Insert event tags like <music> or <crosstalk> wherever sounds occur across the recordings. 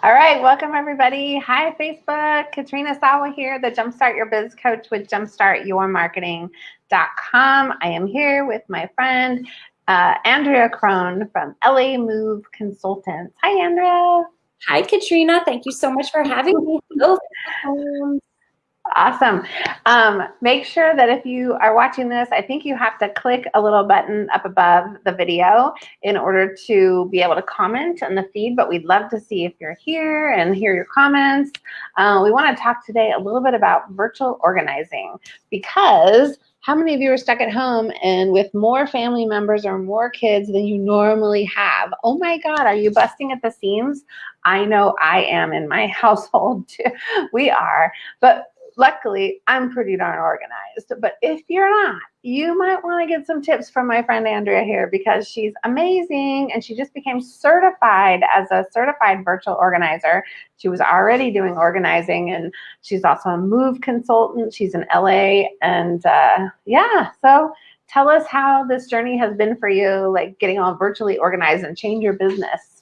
All right, welcome everybody. Hi Facebook, Katrina Sawa here, the Jumpstart Your Biz Coach with jumpstartyourmarketing.com. I am here with my friend uh, Andrea Crone from LA Move Consultants. Hi, Andrea. Hi, Katrina. Thank you so much for having me. Awesome. Um, make sure that if you are watching this, I think you have to click a little button up above the video in order to be able to comment on the feed, but we'd love to see if you're here and hear your comments. Uh, we want to talk today a little bit about virtual organizing because how many of you are stuck at home and with more family members or more kids than you normally have? Oh my God, are you busting at the seams? I know I am in my <laughs> household too. We are. But luckily I'm pretty darn organized. But if you're not, you might want to get some tips from my friend Andrea here because she's amazing and she just became certified as a certified virtual organizer. She was already doing organizing and she's also a move consultant. She's in LA and uh, yeah, so tell us how this journey has been for you, like getting all virtually organized and change your business.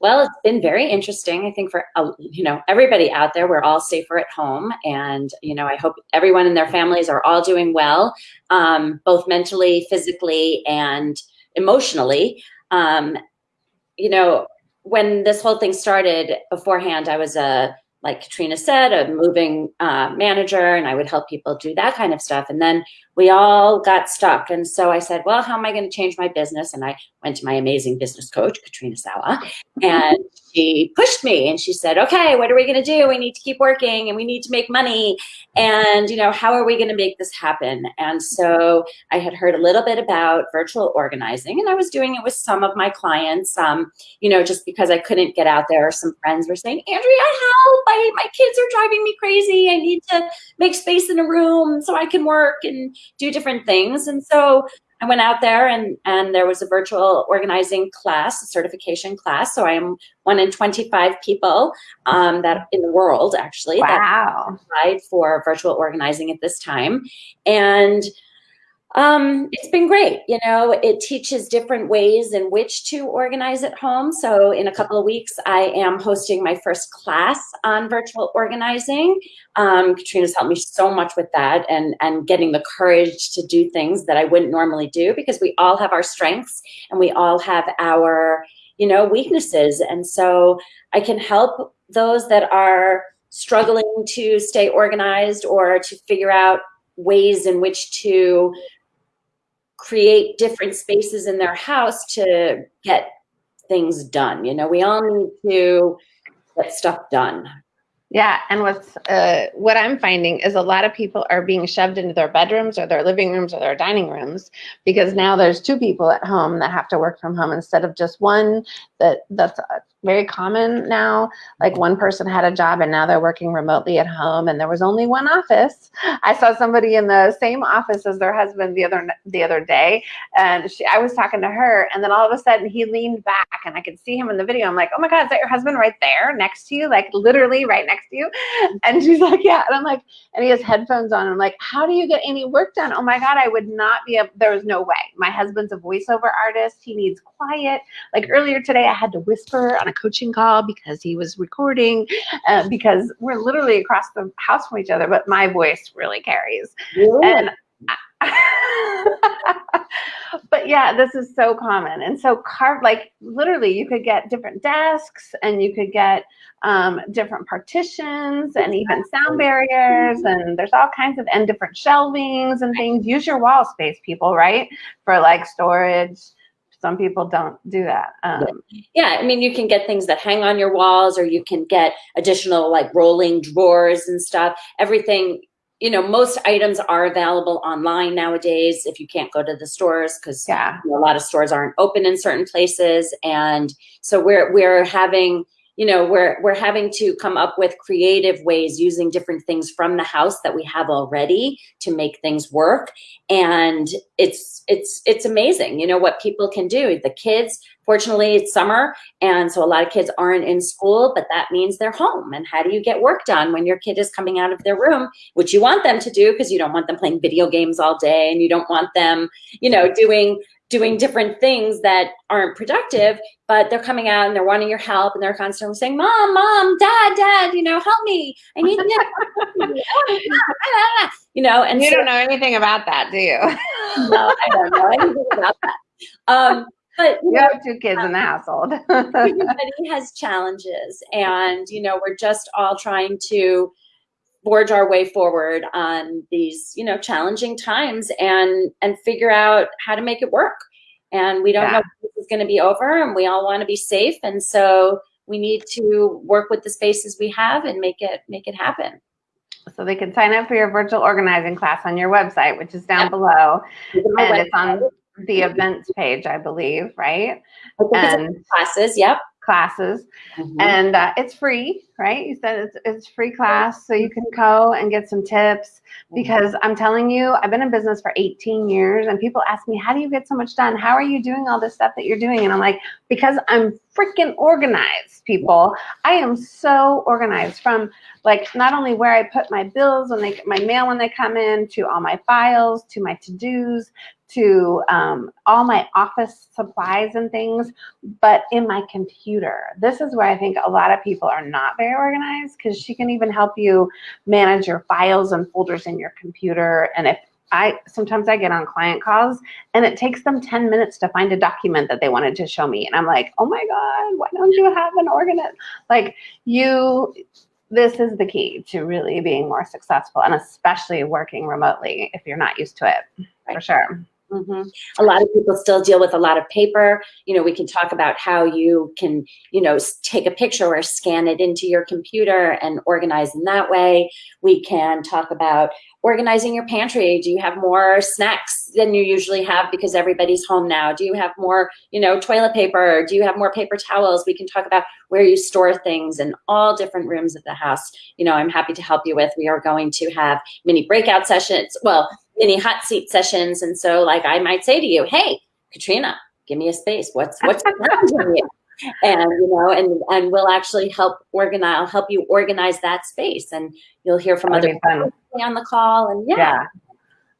Well, it's been very interesting. I think for uh, you know everybody out there, we're all safer at home, and you know I hope everyone and their families are all doing well, um, both mentally, physically, and emotionally. Um, you know, when this whole thing started beforehand, I was a like Katrina said, a moving uh, manager, and I would help people do that kind of stuff. And then we all got stuck. And so I said, well, how am I going to change my business? And I went to my amazing business coach, Katrina Sawa, <laughs> and she pushed me and she said, okay, what are we going to do? We need to keep working and we need to make money. And, you know, how are we going to make this happen? And so I had heard a little bit about virtual organizing and I was doing it with some of my clients, um, you know, just because I couldn't get out there. Some friends were saying, Andrea, help, I, my kids are driving me crazy. I need to make space in a room so I can work and do different things. And so I went out there and, and there was a virtual organizing class, a certification class. So I am one in 25 people um, that in the world actually wow. that applied for virtual organizing at this time. And um, it's been great. You know, it teaches different ways in which to organize at home. So in a couple of weeks, I am hosting my first class on virtual organizing. Um, Katrina's helped me so much with that and, and getting the courage to do things that I wouldn't normally do because we all have our strengths and we all have our, you know, weaknesses. And so I can help those that are struggling to stay organized or to figure out ways in which to create different spaces in their house to get things done. You know, we all need to get stuff done. Yeah, and what's uh, what I'm finding is a lot of people are being shoved into their bedrooms or their living rooms or their dining rooms because now there's two people at home that have to work from home instead of just one. That that's very common now. Like one person had a job and now they're working remotely at home and there was only one office. I saw somebody in the same office as their husband the other the other day and she, I was talking to her and then all of a sudden he leaned back and I could see him in the video. I'm like, oh my God, is that your husband right there next to you? Like literally right next to you? <laughs> And she's like, yeah. And I'm like, and he has headphones on. I'm like, how do you get any work done? Oh my God, I would not be able, there was no way. My husband's a voiceover artist. He needs quiet. Like earlier today, I had to whisper on a coaching call because he was recording uh, because we're literally across the house from each other, but my voice really carries. And <laughs> but yeah, this is so common. And so carve like literally you could get different desks and you could get um, different partitions and even sound barriers and there's all kinds of and different shelvings and things. Use your wall space, people, right? For like storage some people don't do that. Um, yeah, I mean, you can get things that hang on your walls or you can get additional like rolling drawers and stuff. Everything, you know, most items are available online nowadays if you can't go to the stores because yeah. You know, a lot of stores aren't open in certain places. And so we're, we're having, you know, we're, we're having to come up with creative ways using different things from the house that we have already to make things work. And it's, it's, it's amazing, you know, what people can do. The kids, fortunately it's summer. And so a lot of kids aren't in school, but that means they're home. And how do you get work done when your kid is coming out of their room, which you want them to do because you don't want them playing video games all day and you don't want them, you know, doing doing different things that aren't productive, but they're coming out and they're wanting your help and they're constantly saying, Mom, Mom, Dad, Dad, you know, help me. I need this. <laughs> you know, and you so, don't know anything about that, do you? <laughs> no, I don't know anything about that. Um, but you You know, have two kids in the household. <laughs> everybody has challenges and you know we're just all trying to forge our way forward on these you know challenging times and and figure out how to make it work and we don't Yeah. know if this is going to be over and we all want to be safe and so we need to work with the spaces we have and make it make it happen so they can sign up for your virtual organizing class on your website, which is down below. And it's on the events page, I believe, right? I And classes yep classes. Mhm. And uh, it's free, right? You said it's, it's free class, so you can go and get some tips. Because I'm telling you, I've been in business for 18 years, and people ask me, How do you get so much done? How are you doing all this stuff that you're doing? And I'm like, Because I'm freaking organized, people. I am so organized from like not only where I put my bills when they get my mail when they come in, to all my files, to my to dos, to um, all my office supplies and things but in my computer. This is where I think a lot of people are not very organized because she can even help you manage your files and folders in your computer. And if I sometimes I get on client calls and it takes them 10 minutes to find a document that they wanted to show me. And I'm like, oh my God, why don't you have an organized? Like you, this is the key to really being more successful and especially working remotely if you're not used to it, for Right. Sure. hmm A lot of people still deal with a lot of paper. You know, we can talk about how you can, you know, take a picture or scan it into your computer and organize in that way. We can talk about organizing your pantry. Do you have more snacks than you usually have because everybody's home now? Do you have more, you know, toilet paper? Do you have more paper towels? We can talk about where you store things in all different rooms of the house. You know, I'm happy to help you with. We are going to have mini breakout sessions. Well, mini hot seat sessions. And so like I might say to you, hey, Katrina, give me a space. What's what's <laughs> challenging you? And you know, and and we'll actually help organize I'll help you organize that space and you'll hear from That'd other people on the call and yeah. Yeah.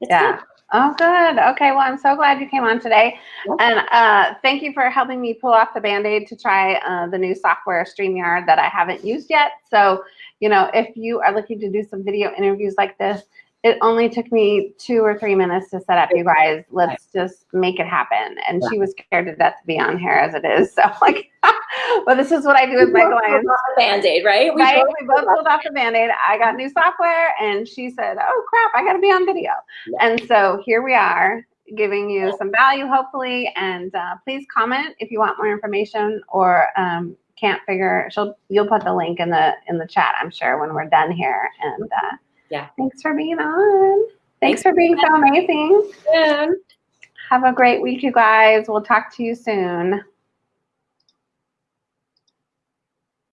Yeah. good. Oh, good. Okay. Well, I'm so glad you came on today. Yep. And uh, thank you for helping me pull off the band aid to try uh, the new software StreamYard that I haven't used yet. So, you know, if you are looking to do some video interviews like this, it only took me two or three minutes to set up you guys. Let's just make it happen. And she was scared to death to be on here as it is. <laughs> So, like, <laughs> but this is what I do with my clients. Band-aid, right? We Right? both- We both pulled off the band-aid. I got new software and she said, Oh crap, I gotta be on video. Yeah. And so here we are giving you some value hopefully. And uh, please comment if you want more information or um, can't figure she'll you'll put the link in the in the chat, I'm sure, when we're done here. And uh, Yeah. thanks for being on. Thanks for being so amazing. Soon. Have a great week, you guys. We'll talk to you soon.